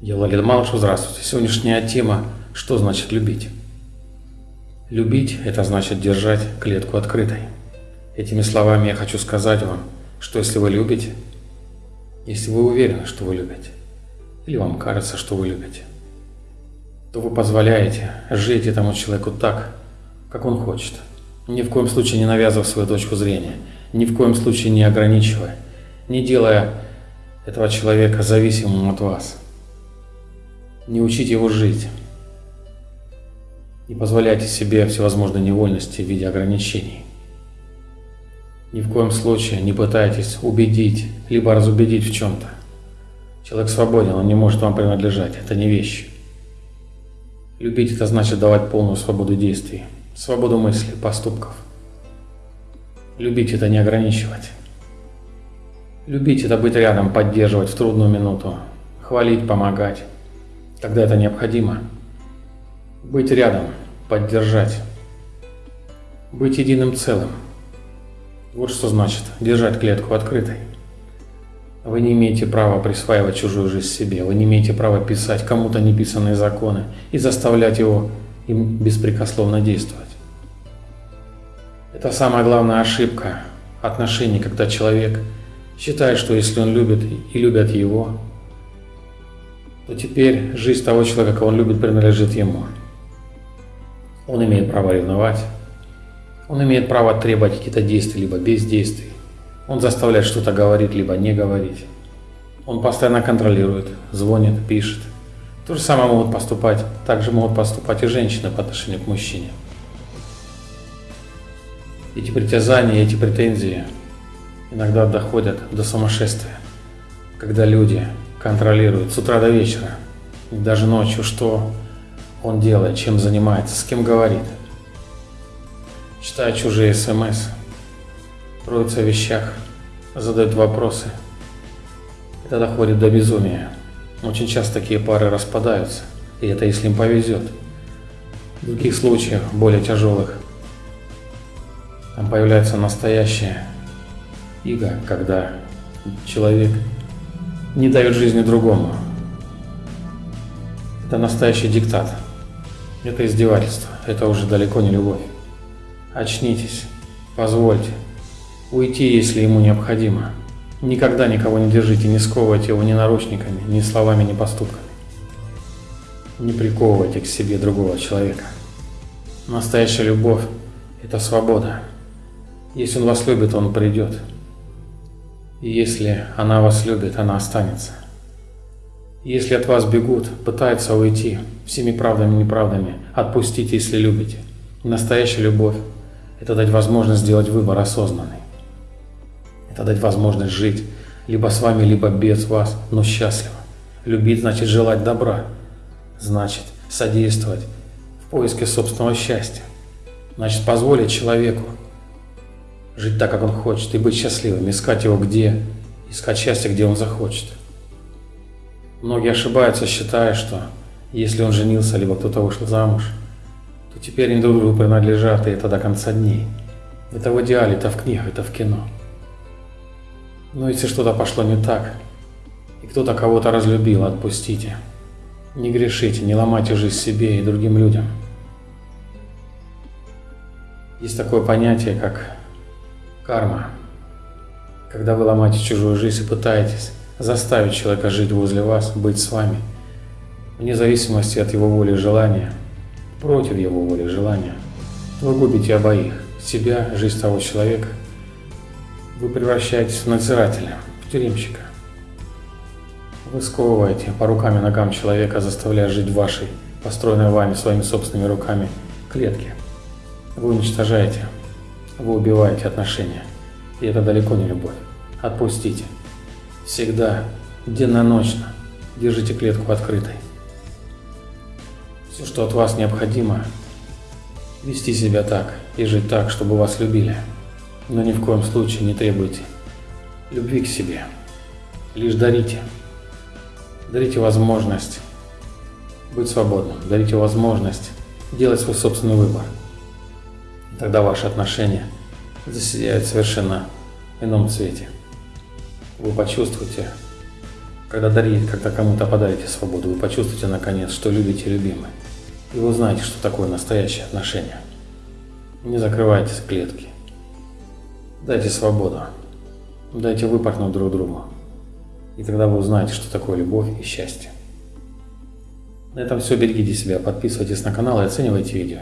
Владимир Малышев, здравствуйте. Сегодняшняя тема «Что значит любить?». Любить – это значит держать клетку открытой. Этими словами я хочу сказать вам, что если вы любите, если вы уверены, что вы любите, или вам кажется, что вы любите, то вы позволяете жить этому человеку так, как он хочет. Ни в коем случае не навязывая свою точку зрения, ни в коем случае не ограничивая, не делая этого человека зависимым от вас – не учите его жить. Не позволяйте себе всевозможные невольности в виде ограничений. Ни в коем случае не пытайтесь убедить, либо разубедить в чем-то. Человек свободен, он не может вам принадлежать, это не вещь. Любить это значит давать полную свободу действий, свободу мыслей, поступков. Любить это не ограничивать. Любить это быть рядом, поддерживать в трудную минуту, хвалить, помогать когда это необходимо. Быть рядом, поддержать, быть единым целым. Вот что значит держать клетку открытой. Вы не имеете права присваивать чужую жизнь себе, вы не имеете права писать кому-то неписанные законы и заставлять его им беспрекословно действовать. Это самая главная ошибка отношений, когда человек считает, что если он любит и любят его, то теперь жизнь того человека, кого он любит, принадлежит ему. Он имеет право ревновать, он имеет право требовать какие-то действия, либо бездействий. Он заставляет что-то говорить, либо не говорить. Он постоянно контролирует, звонит, пишет. То же самое могут поступать, также могут поступать и женщины по отношению к мужчине. Эти притязания, эти претензии иногда доходят до сумасшествия, когда люди контролирует с утра до вечера, и даже ночью, что он делает, чем занимается, с кем говорит. Читает чужие смс, роется в вещах, задает вопросы. Это доходит до безумия. Очень часто такие пары распадаются, и это если им повезет. В других случаях, более тяжелых, там появляется настоящая иго, когда человек не дает жизни другому. Это настоящий диктат. Это издевательство. Это уже далеко не любовь. Очнитесь. Позвольте. Уйти, если ему необходимо. Никогда никого не держите, не сковывайте его ни наручниками, ни словами, ни поступками. Не приковывайте к себе другого человека. Настоящая любовь – это свобода. Если он вас любит, он придет. Если она вас любит, она останется. Если от вас бегут, пытаются уйти всеми правдами и неправдами, отпустите, если любите. настоящая любовь – это дать возможность сделать выбор осознанный. Это дать возможность жить либо с вами, либо без вас, но счастливо. Любить значит желать добра, значит содействовать в поиске собственного счастья, значит позволить человеку жить так, как он хочет, и быть счастливым, искать его где, искать счастье, где он захочет. Многие ошибаются, считая, что если он женился, либо кто-то вышел замуж, то теперь они друг другу принадлежат, и это до конца дней. Это в идеале, это в книгах, это в кино. Но если что-то пошло не так, и кто-то кого-то разлюбил, отпустите. Не грешите, не ломайте жизнь себе и другим людям. Есть такое понятие, как Карма. Когда вы ломаете чужую жизнь и пытаетесь заставить человека жить возле вас, быть с вами, вне зависимости от его воли и желания, против его воли и желания, вы губите обоих, себя, жизнь того человека. Вы превращаетесь в надзирателя, в тюремщика. Вы сковываете по рукам и ногам человека, заставляя жить в вашей, построенной вами своими собственными руками, клетке. Вы уничтожаете вы убиваете отношения. И это далеко не любовь. Отпустите. Всегда, денно-ночно, держите клетку открытой. Все, что от вас необходимо, вести себя так и жить так, чтобы вас любили. Но ни в коем случае не требуйте любви к себе. Лишь дарите. Дарите возможность быть свободным. Дарите возможность делать свой собственный выбор. Тогда ваши отношения засияют совершенно ином цвете. Вы почувствуете, Когда дарите, когда кому-то подарите свободу, вы почувствуете наконец, что любите любимый. И вы узнаете, что такое настоящее отношение. Не закрывайтесь в клетки. Дайте свободу. Дайте выпорхнуть друг другу. И тогда вы узнаете, что такое любовь и счастье. На этом все. Берегите себя, подписывайтесь на канал и оценивайте видео.